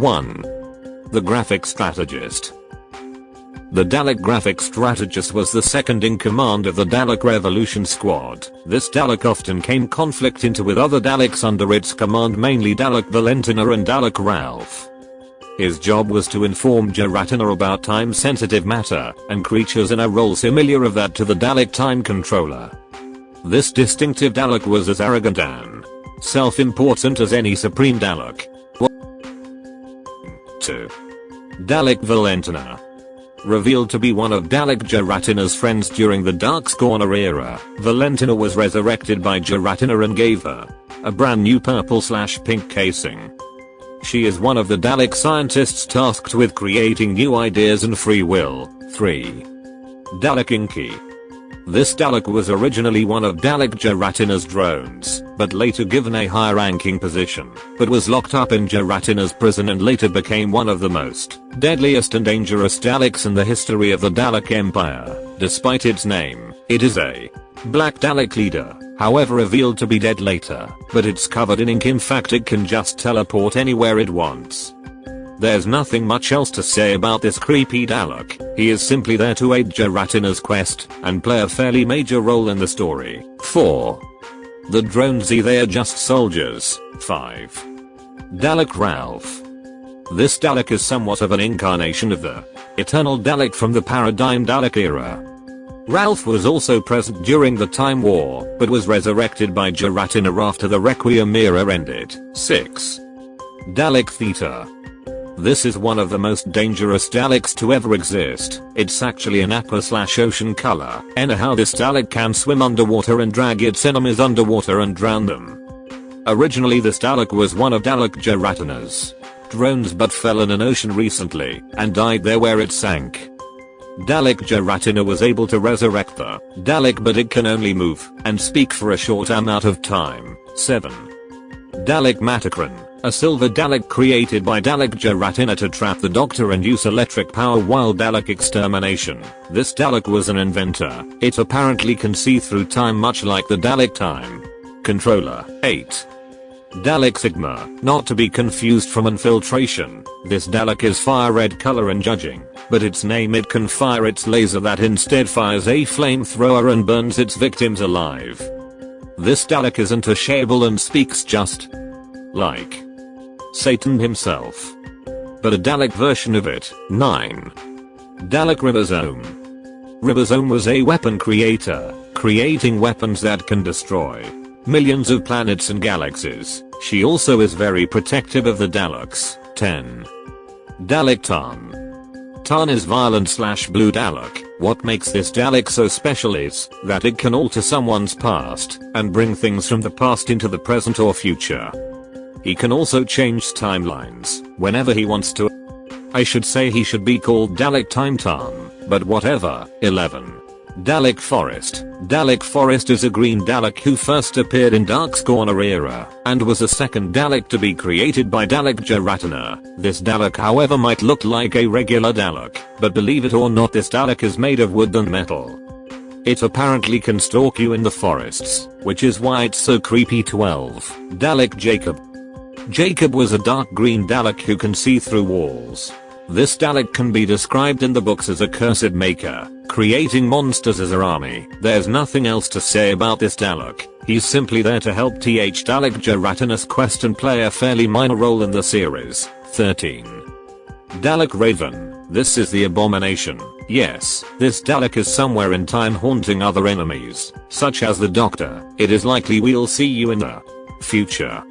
1. The Graphic Strategist the Dalek graphic strategist was the second in command of the Dalek Revolution Squad. This Dalek often came conflict into with other Daleks under its command mainly Dalek Valentina and Dalek Ralph. His job was to inform Jaratina about time-sensitive matter and creatures in a role similar of that to the Dalek Time Controller. This distinctive Dalek was as arrogant and self-important as any Supreme Dalek. 2. Dalek Valentina Revealed to be one of Dalek Jaratina's friends during the Dark Corner era, Valentina was resurrected by Jaratina and gave her a brand new purple slash pink casing. She is one of the Dalek scientists tasked with creating new ideas and free will. 3. Dalek Inky this Dalek was originally one of Dalek Jaratina's drones, but later given a high ranking position, but was locked up in Jaratina's prison and later became one of the most deadliest and dangerous Daleks in the history of the Dalek Empire. Despite its name, it is a Black Dalek leader, however revealed to be dead later, but it's covered in ink in fact it can just teleport anywhere it wants. There's nothing much else to say about this creepy Dalek, he is simply there to aid Jaratina's quest and play a fairly major role in the story. 4. The dronesy they are just soldiers. 5. Dalek Ralph. This Dalek is somewhat of an incarnation of the Eternal Dalek from the Paradigm Dalek era. Ralph was also present during the Time War, but was resurrected by Jaratina after the Requiem era ended. 6. Dalek Theta. This is one of the most dangerous Daleks to ever exist. It's actually an aqua slash ocean color. Anyhow this Dalek can swim underwater and drag its enemies underwater and drown them. Originally this Dalek was one of Dalek Jaratina's drones but fell in an ocean recently and died there where it sank. Dalek Jaratina was able to resurrect the Dalek but it can only move and speak for a short amount of time. 7. Dalek Matacron a silver Dalek created by Dalek Jaratina to trap the Doctor and use electric power while Dalek extermination. This Dalek was an inventor. It apparently can see through time much like the Dalek time. Controller. 8. Dalek Sigma, not to be confused from infiltration. This Dalek is fire red color and judging, but its name it can fire its laser that instead fires a flamethrower and burns its victims alive. This Dalek isn't a shable and speaks just like Satan himself. But a Dalek version of it. 9. Dalek Ribosome. Ribosome was a weapon creator, creating weapons that can destroy millions of planets and galaxies. She also is very protective of the Daleks. 10. Dalek Tarn. Tarn is violent slash blue Dalek. What makes this Dalek so special is that it can alter someone's past and bring things from the past into the present or future. He can also change timelines whenever he wants to. I should say he should be called Dalek Time Tom, but whatever. 11. Dalek Forest. Dalek Forest is a green Dalek who first appeared in Dark's Corner era, and was the second Dalek to be created by Dalek Jaratina. This Dalek however might look like a regular Dalek, but believe it or not this Dalek is made of wood and metal. It apparently can stalk you in the forests, which is why it's so creepy 12. Dalek Jacob. Jacob was a dark green Dalek who can see through walls. This Dalek can be described in the books as a cursed maker, creating monsters as her army. There's nothing else to say about this Dalek, he's simply there to help TH Dalek Jaratina's quest and play a fairly minor role in the series. 13. Dalek Raven. This is the abomination. Yes, this Dalek is somewhere in time haunting other enemies, such as the Doctor. It is likely we'll see you in the future.